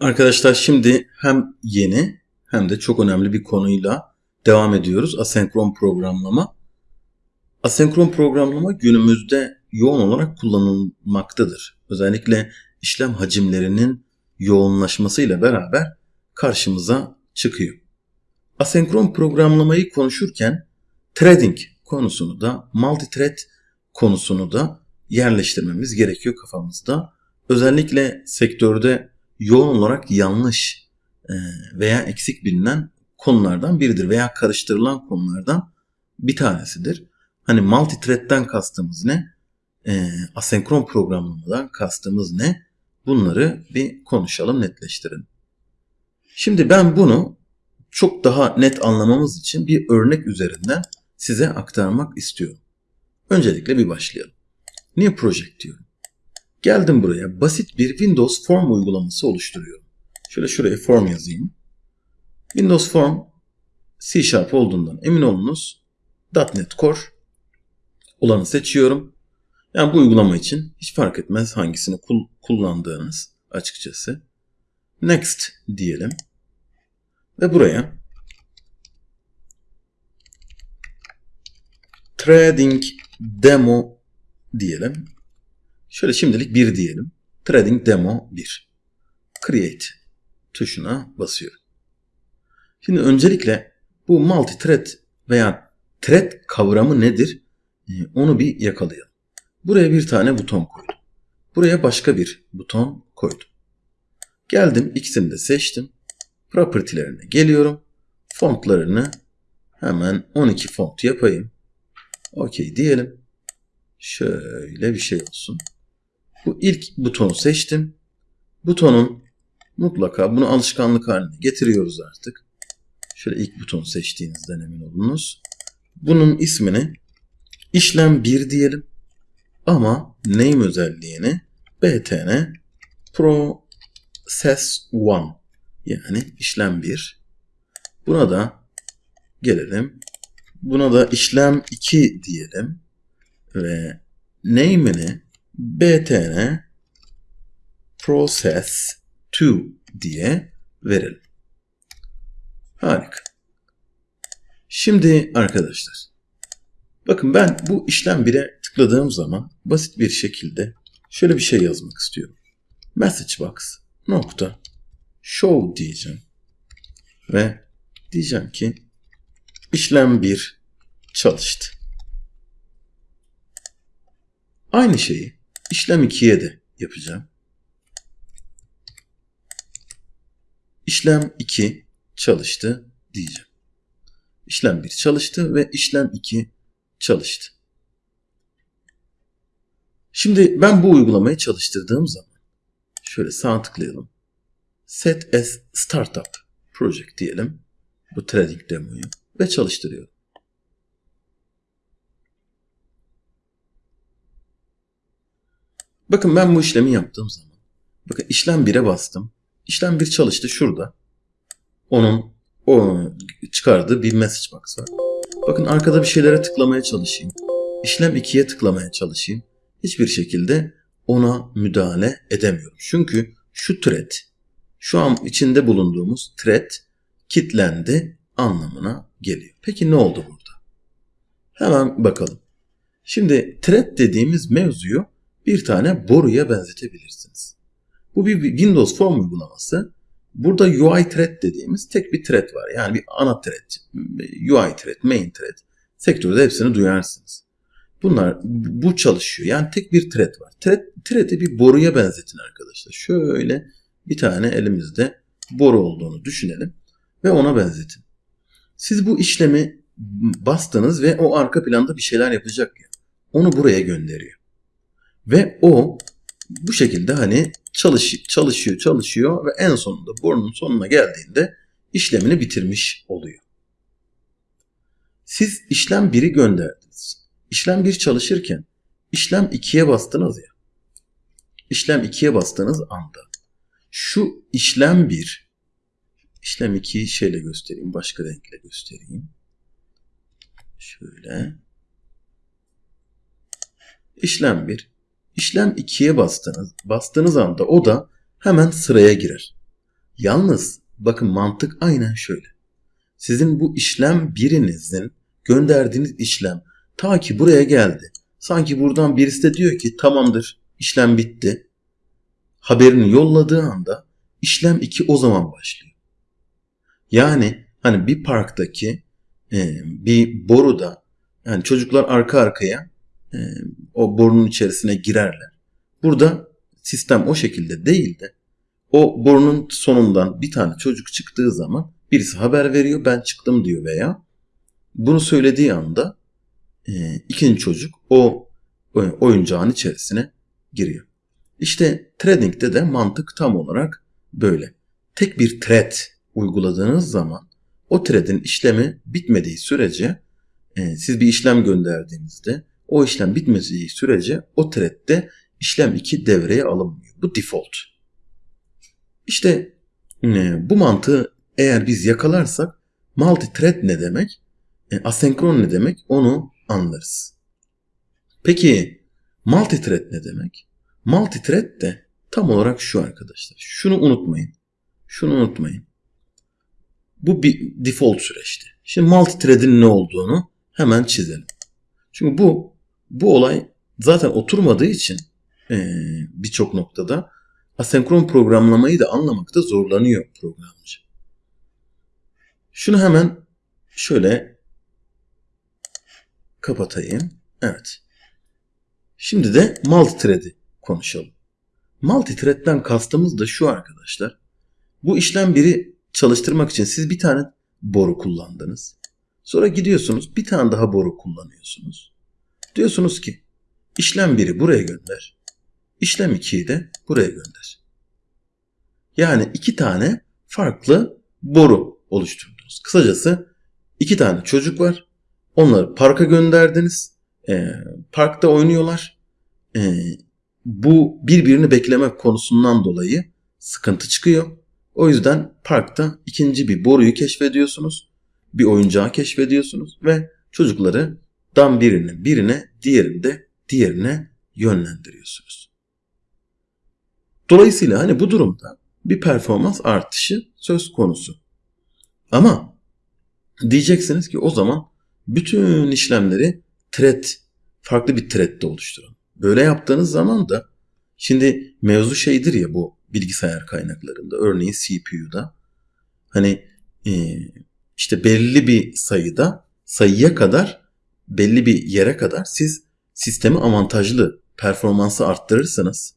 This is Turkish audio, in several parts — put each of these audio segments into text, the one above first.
Arkadaşlar şimdi hem yeni hem de çok önemli bir konuyla devam ediyoruz. Asenkron programlama. Asenkron programlama günümüzde yoğun olarak kullanılmaktadır. Özellikle işlem hacimlerinin yoğunlaşmasıyla beraber karşımıza çıkıyor. Asenkron programlamayı konuşurken threading konusunu da multithread konusunu da yerleştirmemiz gerekiyor kafamızda. Özellikle sektörde yoğun olarak yanlış e, veya eksik bilinen konulardan biridir veya karıştırılan konulardan bir tanesidir. Hani multithread'den kastımız ne? E, asenkron programlamadan kastımız ne? Bunları bir konuşalım, netleştirelim. Şimdi ben bunu çok daha net anlamamız için bir örnek üzerinden size aktarmak istiyorum. Öncelikle bir başlayalım. New Project diyorum. Geldim buraya basit bir Windows Form uygulaması oluşturuyorum. Şöyle şuraya form yazayım. Windows Form C Sharp olduğundan emin olunuz. .NET Core olanı seçiyorum. Yani bu uygulama için hiç fark etmez hangisini kul kullandığınız açıkçası. Next diyelim. Ve buraya Trading Demo diyelim. Şöyle şimdilik 1 diyelim. Trading Demo 1. Create tuşuna basıyorum. Şimdi öncelikle bu multi-thread veya thread kavramı nedir? Ee, onu bir yakalayalım. Buraya bir tane buton koydum. Buraya başka bir buton koydum. Geldim ikisini de seçtim. Property'lerine geliyorum. Fontlarını hemen 12 font yapayım. Okey diyelim. Şöyle bir şey olsun. Bu ilk butonu seçtim. Butonun mutlaka bunu alışkanlık haline getiriyoruz artık. Şöyle ilk butonu seçtiğinizden emin olunuz. Bunun ismini işlem 1 diyelim. Ama name özelliğini btn process 1 yani işlem 1. Buna da gelelim. Buna da işlem 2 diyelim. Ve name'ini btn process 2 diye verelim. Harika. Şimdi arkadaşlar bakın ben bu işlem 1'e tıkladığım zaman basit bir şekilde şöyle bir şey yazmak istiyorum. Message box nokta show diyeceğim ve diyeceğim ki işlem 1 çalıştı. Aynı şeyi işlem 2'ye de yapacağım. İşlem 2 çalıştı diyeceğim. İşlem 1 çalıştı ve işlem 2 çalıştı. Şimdi ben bu uygulamayı çalıştırdığım zaman şöyle sağ tıklayalım. Set as Startup Project diyelim. Bu trading demoyu ve çalıştırıyorum. Bakın ben bu işlemi yaptığım zaman bakın işlem 1'e bastım. İşlem 1 çalıştı şurada. Onun o çıkardığı bir message box var. Bakın arkada bir şeylere tıklamaya çalışayım. İşlem 2'ye tıklamaya çalışayım. Hiçbir şekilde ona müdahale edemiyorum. Çünkü şu thread, şu an içinde bulunduğumuz thread kitlendi anlamına geliyor. Peki ne oldu burada? Hemen bakalım. Şimdi thread dediğimiz mevzuyu bir tane boruya benzetebilirsiniz. Bu bir Windows Form uygulaması. Burada UI thread dediğimiz tek bir thread var. Yani bir ana thread, UI thread, main thread. Sektörde hepsini duyarsınız. Bunlar bu çalışıyor. Yani tek bir thread var. Thread, thread'i bir boruya benzetin arkadaşlar. Şöyle bir tane elimizde boru olduğunu düşünelim ve ona benzetin. Siz bu işlemi bastınız ve o arka planda bir şeyler yapacak ya. Onu buraya gönderiyor. Ve o bu şekilde hani çalış, çalışıyor çalışıyor ve en sonunda borunun sonuna geldiğinde işlemini bitirmiş oluyor. Siz işlem 1'i gönderdiniz. İşlem 1 çalışırken işlem 2'ye bastınız ya. İşlem 2'ye bastığınız anda şu işlem 1 işlem 2'yi şeyle göstereyim. Başka renkle göstereyim. Şöyle. İşlem 1 İşlem 2'ye bastınız. Bastığınız anda o da hemen sıraya girer. Yalnız bakın mantık aynen şöyle. Sizin bu işlem birinizin gönderdiğiniz işlem ta ki buraya geldi. Sanki buradan birisi de diyor ki tamamdır işlem bitti. Haberini yolladığı anda işlem 2 o zaman başlıyor. Yani hani bir parktaki e, bir boruda yani çocuklar arka arkaya e, o borunun içerisine girerler. Burada sistem o şekilde değil de o borunun sonundan bir tane çocuk çıktığı zaman birisi haber veriyor ben çıktım diyor veya bunu söylediği anda e, ikinci çocuk o oyuncağın içerisine giriyor. İşte trading'de de mantık tam olarak böyle. Tek bir thread uyguladığınız zaman o thread'in işlemi bitmediği sürece e, siz bir işlem gönderdiğinizde o işlem bitmediği sürece o thread'de işlem 2 devreye alınmıyor. Bu default. İşte e, bu mantığı eğer biz yakalarsak multi-thread ne demek, e, asenkron ne demek onu anlarız. Peki multi-thread ne demek? Multi-thread de tam olarak şu arkadaşlar. Şunu unutmayın. Şunu unutmayın. Bu bir default süreçti. Şimdi multi-thread'in ne olduğunu hemen çizelim. Çünkü bu bu olay zaten oturmadığı için e, birçok noktada asenkron programlamayı da anlamakta zorlanıyor programcı. Şunu hemen şöyle kapatayım. Evet. Şimdi de multithread'i konuşalım. Multithread'den kastımız da şu arkadaşlar. Bu işlem biri çalıştırmak için siz bir tane boru kullandınız. Sonra gidiyorsunuz bir tane daha boru kullanıyorsunuz. Diyorsunuz ki işlem biri buraya gönder. İşlem 2'yi de buraya gönder. Yani iki tane farklı boru oluşturdunuz. Kısacası iki tane çocuk var. Onları parka gönderdiniz. E, parkta oynuyorlar. E, bu birbirini beklemek konusundan dolayı sıkıntı çıkıyor. O yüzden parkta ikinci bir boruyu keşfediyorsunuz. Bir oyuncağı keşfediyorsunuz ve çocukları dan birine birine diğerinde diğerine yönlendiriyorsunuz. Dolayısıyla hani bu durumda bir performans artışı söz konusu. Ama diyeceksiniz ki o zaman bütün işlemleri thread, farklı bir thread'de oluşturun. Böyle yaptığınız zaman da şimdi mevzu şeydir ya bu bilgisayar kaynaklarında örneğin CPU'da hani işte belli bir sayıda sayıya kadar belli bir yere kadar siz sistemi avantajlı performansı arttırırsanız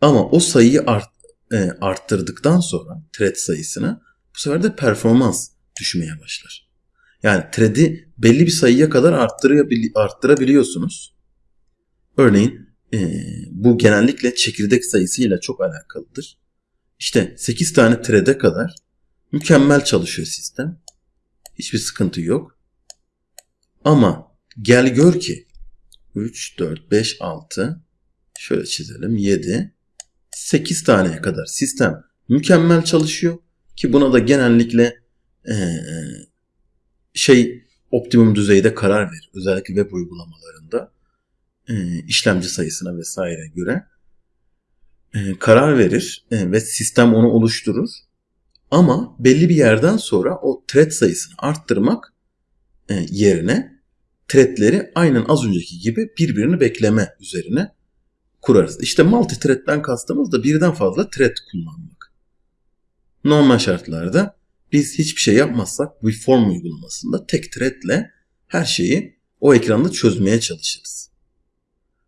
ama o sayıyı art, e, arttırdıktan sonra thread sayısını bu sefer de performans düşmeye başlar. Yani thread'i belli bir sayıya kadar arttırabiliyorsunuz. Örneğin e, bu genellikle çekirdek sayısıyla çok alakalıdır. İşte 8 tane thread'e kadar mükemmel çalışıyor sistem. Hiçbir sıkıntı yok. Ama gel gör ki. 3, 4, 5, 6 şöyle çizelim. 7 8 taneye kadar sistem mükemmel çalışıyor. Ki buna da genellikle e, şey optimum düzeyde karar verir. Özellikle web uygulamalarında e, işlemci sayısına vesaire göre e, karar verir e, ve sistem onu oluşturur. Ama belli bir yerden sonra o thread sayısını arttırmak e, yerine threadleri aynen az önceki gibi birbirini bekleme üzerine kurarız. İşte multi thread'den kastımız da birden fazla thread kullanmak. Normal şartlarda biz hiçbir şey yapmazsak bu form uygulamasında tek threadle her şeyi o ekranda çözmeye çalışırız.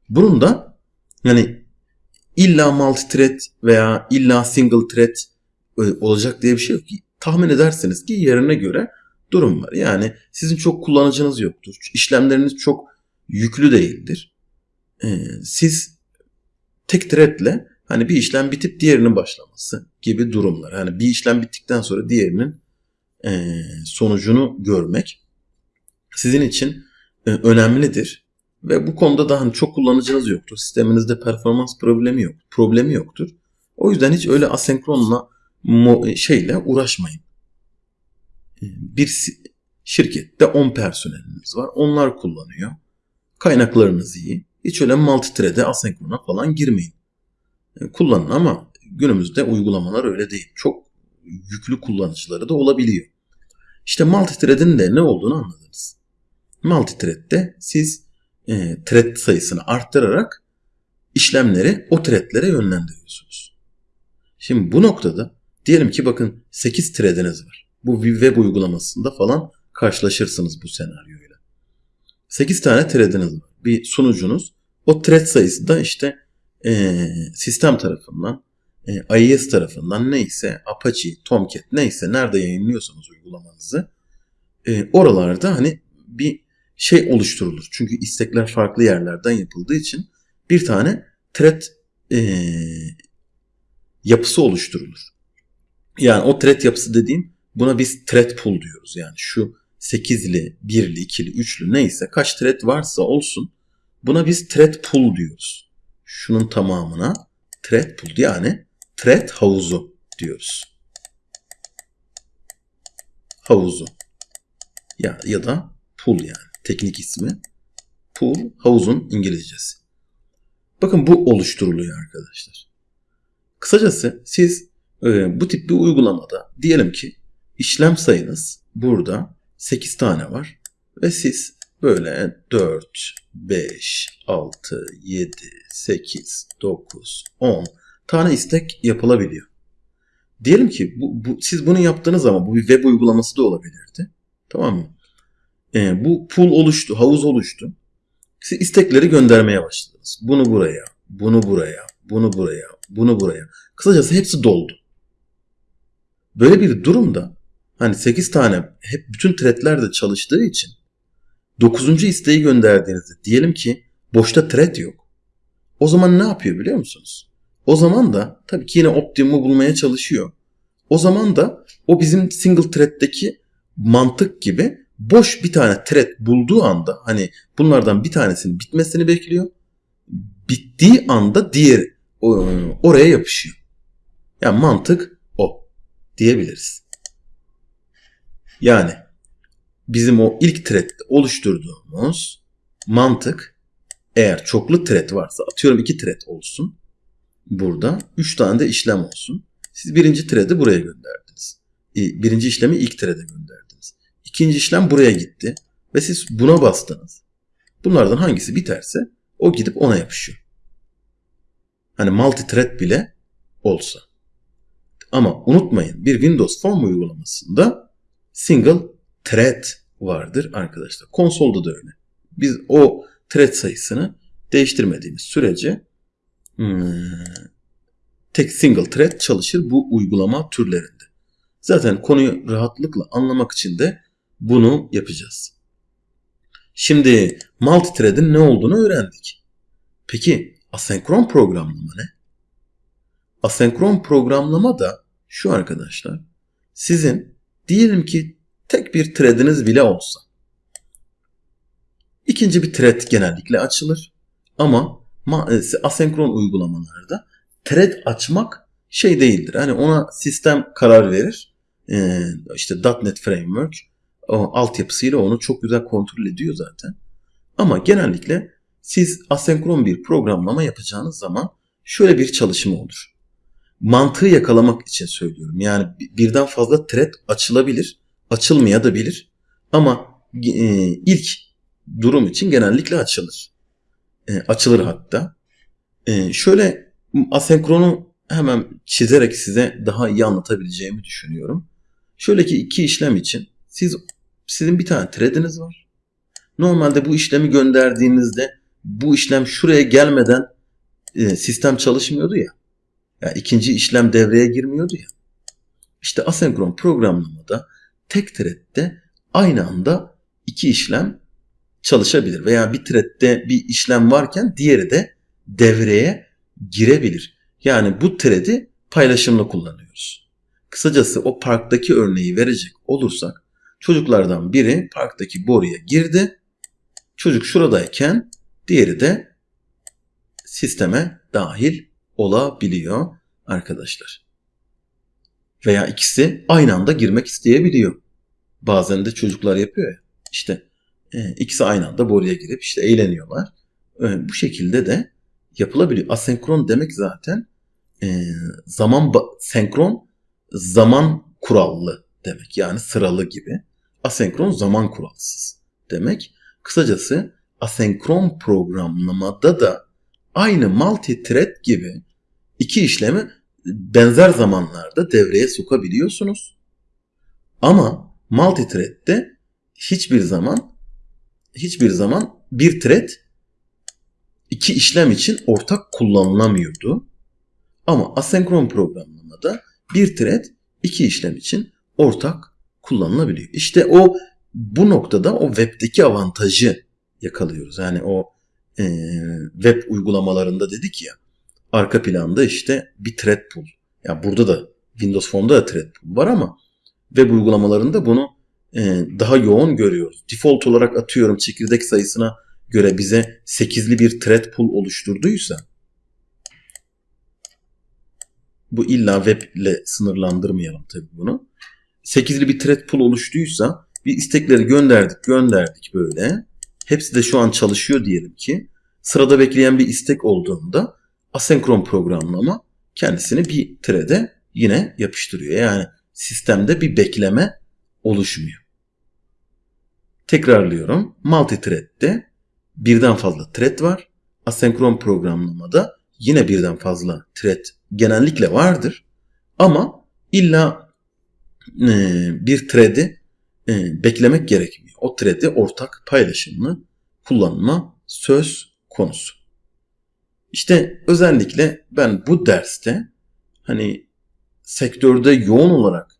Bunun da yani illa multi thread veya illa single thread e, olacak diye bir şey yok. Tahmin edersiniz ki yerine göre durum var. Yani sizin çok kullanıcınız yoktur. İşlemleriniz çok yüklü değildir. Ee, siz tek threadle hani bir işlem bitip diğerinin başlaması gibi durumlar. Yani bir işlem bittikten sonra diğerinin e, sonucunu görmek sizin için e, önemlidir. Ve bu konuda da hani çok kullanıcınız yoktur. Sisteminizde performans problemi yok. Problemi yoktur. O yüzden hiç öyle asenkronla şeyle uğraşmayın. Bir şirkette 10 personeliniz var. Onlar kullanıyor. Kaynaklarınız iyi. Hiç öyle multithread'e asenkrona falan girmeyin. E, kullanın ama günümüzde uygulamalar öyle değil. Çok yüklü kullanıcıları da olabiliyor. İşte multithread'in de ne olduğunu anladınız. Multithread'de siz e, thread sayısını arttırarak işlemleri o threadlere yönlendiriyorsunuz. Şimdi bu noktada diyelim ki bakın 8 thread'iniz var. Bu web uygulamasında falan karşılaşırsınız bu senaryoyla. 8 tane thread'iniz var. Bir sunucunuz. O thread sayısı da işte e, sistem tarafından, e, IIS tarafından neyse Apache, Tomcat neyse nerede yayınlıyorsanız uygulamanızı e, oralarda hani bir şey oluşturulur. Çünkü istekler farklı yerlerden yapıldığı için bir tane thread e, yapısı oluşturulur. Yani o thread yapısı dediğim buna biz thread pool diyoruz. Yani şu 8'li, 1'li, 2'li, 3'lü neyse kaç thread varsa olsun buna biz thread pool diyoruz. Şunun tamamına thread pool yani thread havuzu diyoruz. Havuzu. Ya, ya da pool yani teknik ismi. Pool havuzun İngilizcesi. Bakın bu oluşturuluyor arkadaşlar. Kısacası siz e, bu tip bir uygulamada diyelim ki işlem sayınız burada 8 tane var ve siz böyle 4, 5, 6, 7, 8, 9, 10 tane istek yapılabiliyor. Diyelim ki bu, bu, siz bunu yaptığınız zaman bu bir web uygulaması da olabilirdi. Tamam mı? E, bu pool oluştu, havuz oluştu. Siz istekleri göndermeye başladınız. Bunu buraya, bunu buraya, bunu buraya, bunu buraya. Kısacası hepsi doldu. Böyle bir durumda hani 8 tane hep bütün threadler de çalıştığı için 9. isteği gönderdiğinizde diyelim ki boşta thread yok. O zaman ne yapıyor biliyor musunuz? O zaman da tabii ki yine optimumu bulmaya çalışıyor. O zaman da o bizim single thread'deki mantık gibi boş bir tane thread bulduğu anda hani bunlardan bir tanesinin bitmesini bekliyor. Bittiği anda diğer oraya yapışıyor. Yani mantık o diyebiliriz. Yani bizim o ilk thread oluşturduğumuz mantık eğer çoklu thread varsa atıyorum iki thread olsun. Burada üç tane de işlem olsun. Siz birinci thread'i buraya gönderdiniz. Birinci işlemi ilk thread'e gönderdiniz. İkinci işlem buraya gitti. Ve siz buna bastınız. Bunlardan hangisi biterse o gidip ona yapışıyor. Hani multi thread bile olsa. Ama unutmayın bir Windows Form uygulamasında single thread vardır arkadaşlar. Konsolda da öyle. Biz o thread sayısını değiştirmediğimiz sürece hmm, tek single thread çalışır bu uygulama türlerinde. Zaten konuyu rahatlıkla anlamak için de bunu yapacağız. Şimdi multithread'in ne olduğunu öğrendik. Peki asenkron programlama ne? Asenkron programlama da şu arkadaşlar. Sizin diyelim ki tek bir thread'iniz bile olsa. İkinci bir thread genellikle açılır. Ama e, asenkron uygulamalarda thread açmak şey değildir. Hani ona sistem karar verir. Ee, işte .NET Framework o altyapısıyla onu çok güzel kontrol ediyor zaten. Ama genellikle siz asenkron bir programlama yapacağınız zaman şöyle bir çalışma olur. Mantığı yakalamak için söylüyorum. Yani birden fazla thread açılabilir, açılmaya da bilir. Ama e, ilk durum için genellikle açılır. E, açılır hatta. E, şöyle asenkronu hemen çizerek size daha iyi anlatabileceğimi düşünüyorum. Şöyle ki iki işlem için siz sizin bir tane thread'iniz var. Normalde bu işlemi gönderdiğinizde bu işlem şuraya gelmeden e, sistem çalışmıyordu ya. Yani ikinci işlem devreye girmiyordu ya. İşte asenkron programlamada tek thread'de aynı anda iki işlem çalışabilir. Veya bir thread'de bir işlem varken diğeri de devreye girebilir. Yani bu thread'i paylaşımla kullanıyoruz. Kısacası o parktaki örneği verecek olursak çocuklardan biri parktaki boruya girdi. Çocuk şuradayken diğeri de sisteme dahil olabiliyor arkadaşlar. Veya ikisi aynı anda girmek isteyebiliyor. Bazen de çocuklar yapıyor ya. İşte e, ikisi aynı anda boruya girip işte eğleniyorlar. E, bu şekilde de yapılabiliyor. Asenkron demek zaten e, zaman senkron zaman kurallı demek. Yani sıralı gibi. Asenkron zaman kuralsız demek. Kısacası asenkron programlamada da aynı multi-thread gibi iki işlemi benzer zamanlarda devreye sokabiliyorsunuz. Ama multi-thread'de hiçbir zaman hiçbir zaman bir thread iki işlem için ortak kullanılamıyordu. Ama asenkron programlamada bir thread iki işlem için ortak kullanılabiliyor. İşte o bu noktada o webdeki avantajı yakalıyoruz. Yani o e, web uygulamalarında dedik ya arka planda işte bir thread pool. Ya yani burada da Windows Phone'da da thread pool var ama web uygulamalarında bunu e, daha yoğun görüyoruz. Default olarak atıyorum çekirdek sayısına göre bize 8'li bir thread pool oluşturduysa bu illa web ile sınırlandırmayalım tabii bunu. 8'li bir thread pool oluştuysa bir istekleri gönderdik gönderdik böyle. Hepsi de şu an çalışıyor diyelim ki. Sırada bekleyen bir istek olduğunda asenkron programlama kendisini bir thread'e yine yapıştırıyor. Yani sistemde bir bekleme oluşmuyor. Tekrarlıyorum. Multi-thread'de birden fazla thread var. Asenkron programlamada yine birden fazla thread genellikle vardır. Ama illa e, bir thread'i e, beklemek gerekmiyor. O thread'i ortak paylaşımlı kullanma söz konusu. İşte özellikle ben bu derste hani sektörde yoğun olarak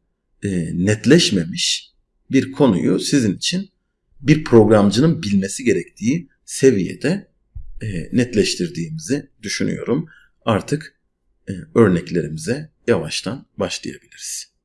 e, netleşmemiş bir konuyu sizin için bir programcının bilmesi gerektiği seviyede e, netleştirdiğimizi düşünüyorum. Artık e, örneklerimize yavaştan başlayabiliriz.